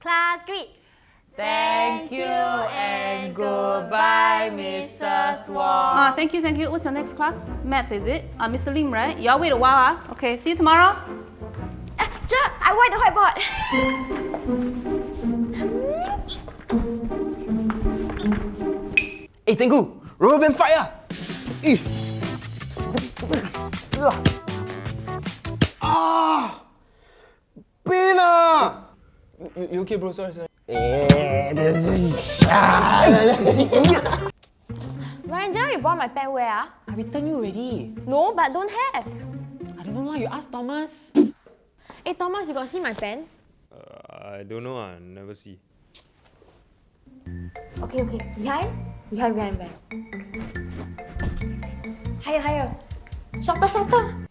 Class greet. Thank you and goodbye, Mrs. Wong. Ah, thank you, thank you. What's your next class? Math, is it? Uh, Mr. Lim, right? Y'all wait a while, ah. Okay, see you tomorrow. Uh, Teacher, I wipe the whiteboard. Eh, Tengku! Rubber band fight lah! Ah! You, you okay bro? Sorry, sorry. Eh, Ryan, just now you brought my pen where? Ah? I returned you already. No, but don't have. I don't know lah, you ask Thomas. Hey Thomas, you got see my pen? Uh, I don't know, I never see. Okay, okay. Behind? Behind, behind, behind. Higher, higher. Shorter, shorter.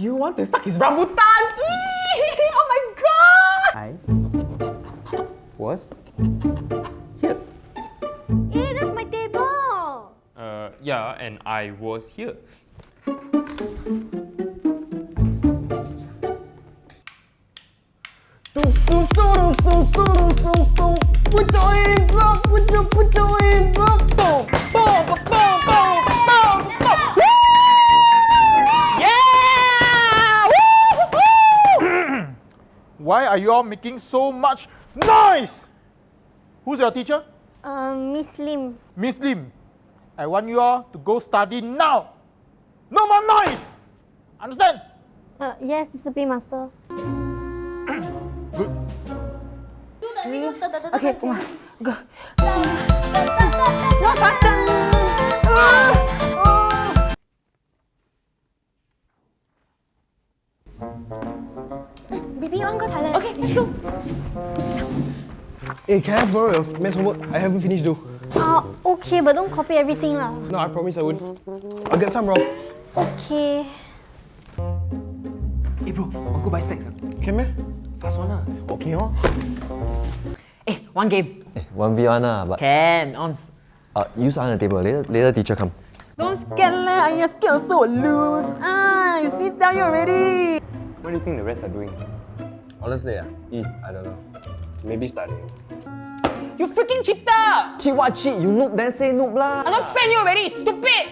You want to suck his rambutan? oh my god! I was here. Hey, that's my table! Uh, yeah, and I was here. Put your hands up, put your, put your hands up. Why are you all making so much noise? Who's your teacher? Um, Miss Lim. Miss Lim. I want you all to go study now. No more noise! Understand? Uh, yes, discipline master. Good. Okay, come on. go. Baby, you want to go toilet? Okay, let's go. Hey, can I borrow your maths homework? I haven't finished though. Uh, okay, but don't copy everything lah. No, I promise I won't. I'll get some wrong. Okay. Hey bro, want go buy snacks? ah? Can meh? Fast one lah. Okay, oh. Eh, one game. Eh, 1v1 lah, but Can, on. uh, use on the table. Later, later teacher come. Don't scared lah, I just scared so lose. Ah, you sit down you already. What do you think the rest are doing? Honestly, ah, I don't know. Maybe studying. You freaking cheater! Cheat what cheat? You noob then say noob lah. I don't friend you already, stupid!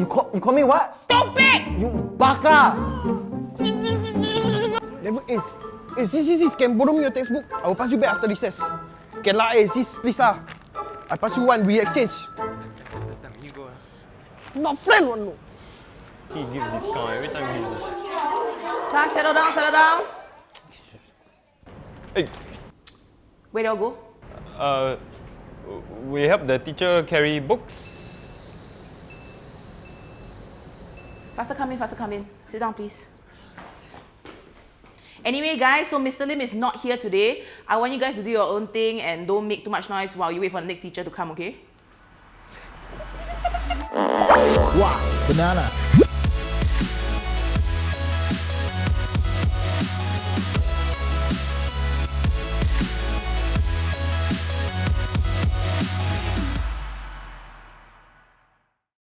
You call, you call me what? Stupid! You baka! Never is. Eh, sis, sis, sis, can borrow me your textbook? I will pass you back after recess. Can lah, eh, sis, please lah. I pass you one, we exchange. Not friend one, no. He give discount every time he give Class, settle down, settle down. Hey, Where do you go? uh, we help the teacher carry books. Faster come in, faster come in. Sit down, please. Anyway, guys, so Mr. Lim is not here today. I want you guys to do your own thing and don't make too much noise while you wait for the next teacher to come, okay? Wow, banana.